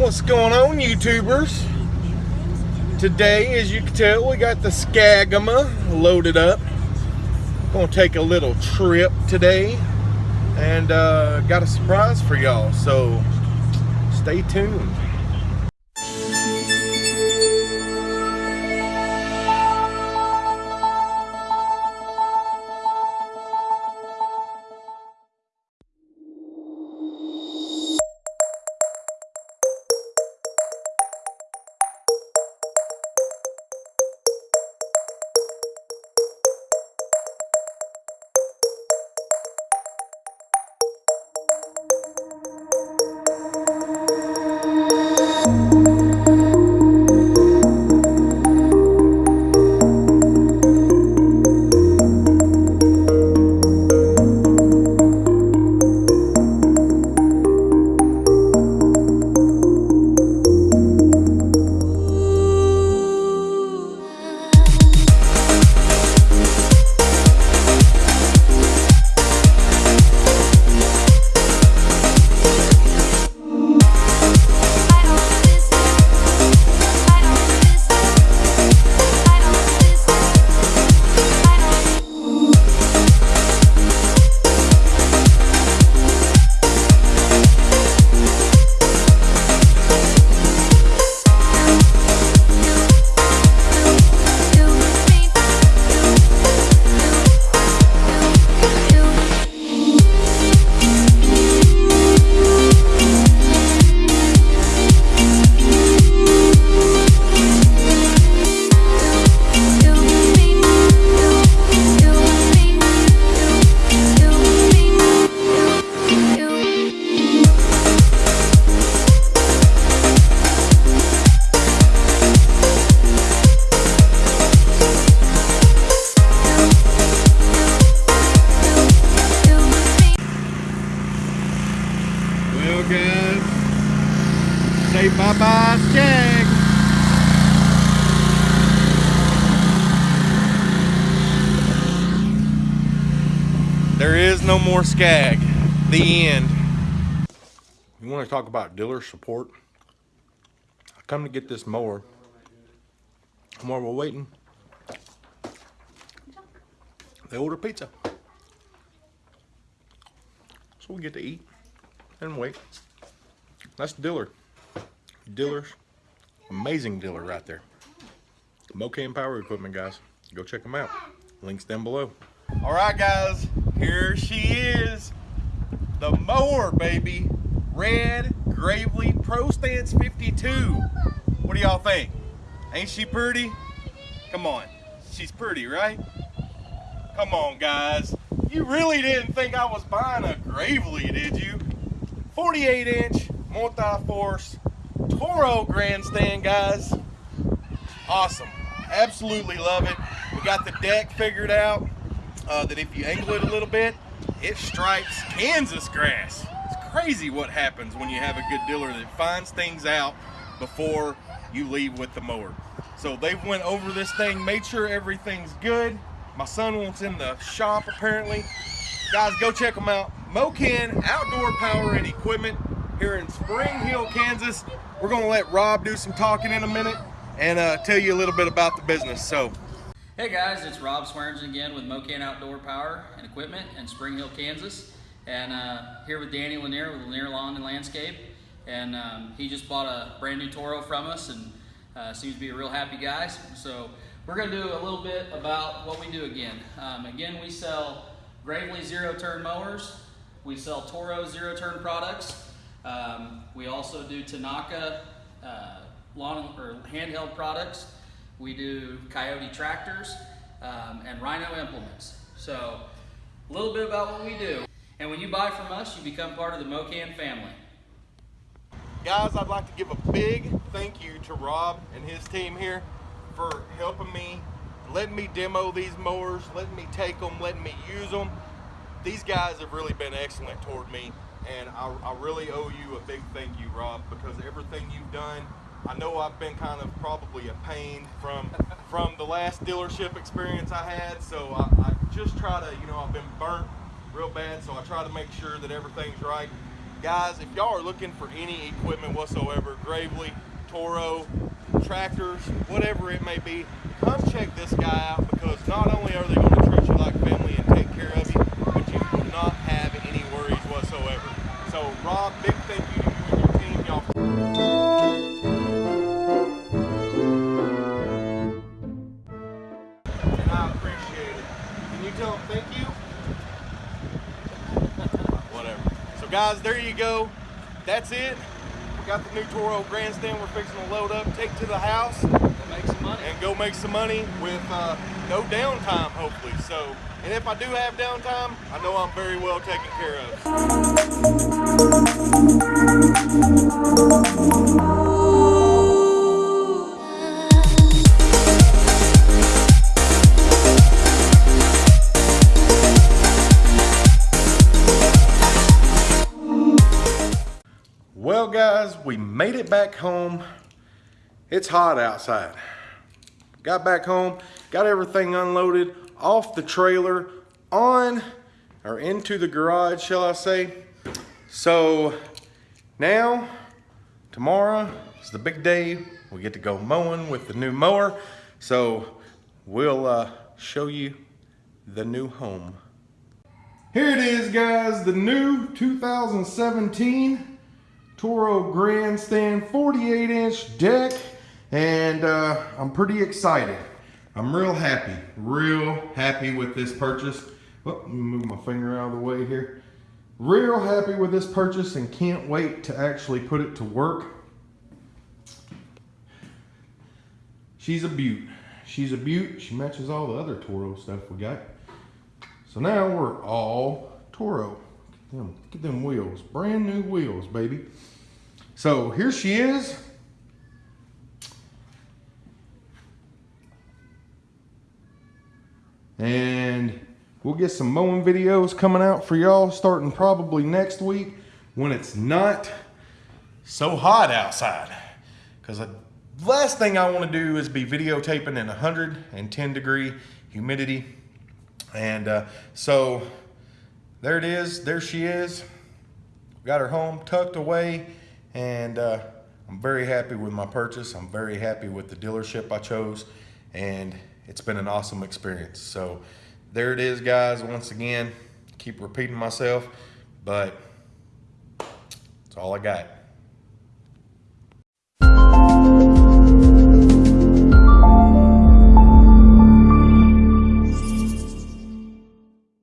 What's going on, YouTubers? Today, as you can tell, we got the Skagama loaded up. Gonna take a little trip today and uh, got a surprise for y'all, so stay tuned. Well, guys, say bye-bye, Scag. There is no more Scag. The end. You want to talk about dealer support? I come to get this mower. While we're waiting, they order pizza. So we get to eat and wait. That's Diller. Diller's amazing dealer right there. Mocan Power Equipment, guys. Go check them out. Links down below. All right, guys. Here she is. The mower, baby. Red Gravely Pro Stance 52. What do y'all think? Ain't she pretty? Come on. She's pretty, right? Come on, guys. You really didn't think I was buying a Gravely, did you? 48 inch multi-force Toro grandstand, guys. Awesome. Absolutely love it. We got the deck figured out uh, that if you angle it a little bit, it strikes Kansas grass. It's crazy what happens when you have a good dealer that finds things out before you leave with the mower. So they went over this thing, made sure everything's good. My son wants in the shop apparently. Guys, go check them out. Mocan Outdoor Power and Equipment here in Spring Hill, Kansas. We're gonna let Rob do some talking in a minute and uh, tell you a little bit about the business. So, Hey guys, it's Rob Swearingen again with Mocan Outdoor Power and Equipment in Spring Hill, Kansas. And uh, here with Danny Lanier with Lanier Lawn and Landscape. And um, he just bought a brand new Toro from us and uh, seems to be a real happy guy. So we're gonna do a little bit about what we do again. Um, again, we sell Gravely zero turn mowers. We sell Toro zero turn products. Um, we also do Tanaka uh, lawn or handheld products. We do Kioti tractors um, and Rhino implements. So a little bit about what we do. And when you buy from us, you become part of the Mocan family. guys, I'd like to give a big thank you to Rob and his team here for helping me, letting me demo these mowers, letting me take them, letting me use them. These guys have really been excellent toward me, and I, I really owe you a big thank you, Rob, because everything you've done, I know I've been kind of probably a pain from from the last dealership experience I had, so I, I just try to, you know, I've been burnt real bad, so I try to make sure that everything's right. Guys, if y'all are looking for any equipment whatsoever, Gravely, Toro, tractors, whatever it may be, come check this guy out because not only are they going to treat you like family and take care of you, but you will not have any worries whatsoever. So, Rob, big thank you to you and your team. Y'all and I appreciate it. Can you tell them thank you? Whatever. So guys, there you go. That's it. We got the new Toro Grandstand we're fixing to load up, take to the house, Go make some money. and go make some money with uh, no downtime, hopefully. So, and if I do have downtime, I know I'm very well taken care of. Well, guys, we made it back home. It's hot outside. Got back home, got everything unloaded off the trailer, on or into the garage, shall I say. So now, tomorrow is the big day. We get to go mowing with the new mower. So we'll uh, show you the new home. Here it is, guys, the new 2017 Toro Grandstand 48 inch deck and uh, I'm pretty excited. I'm real happy, real happy with this purchase. Oh, let me move my finger out of the way here. Real happy with this purchase and can't wait to actually put it to work. She's a beaut. She's a beaut. She matches all the other Toro stuff we got. So now we're all Toro. Look at them, look at them wheels. Brand new wheels, baby. So here she is. And we'll get some mowing videos coming out for y'all starting probably next week when it's not so hot outside. Because the last thing I want to do is be videotaping in 110 degree humidity. And uh, so there it is. There she is. Got her home tucked away. And uh, I'm very happy with my purchase. I'm very happy with the dealership I chose. And it's been an awesome experience. So there it is, guys. Once again, keep repeating myself, but that's all I got.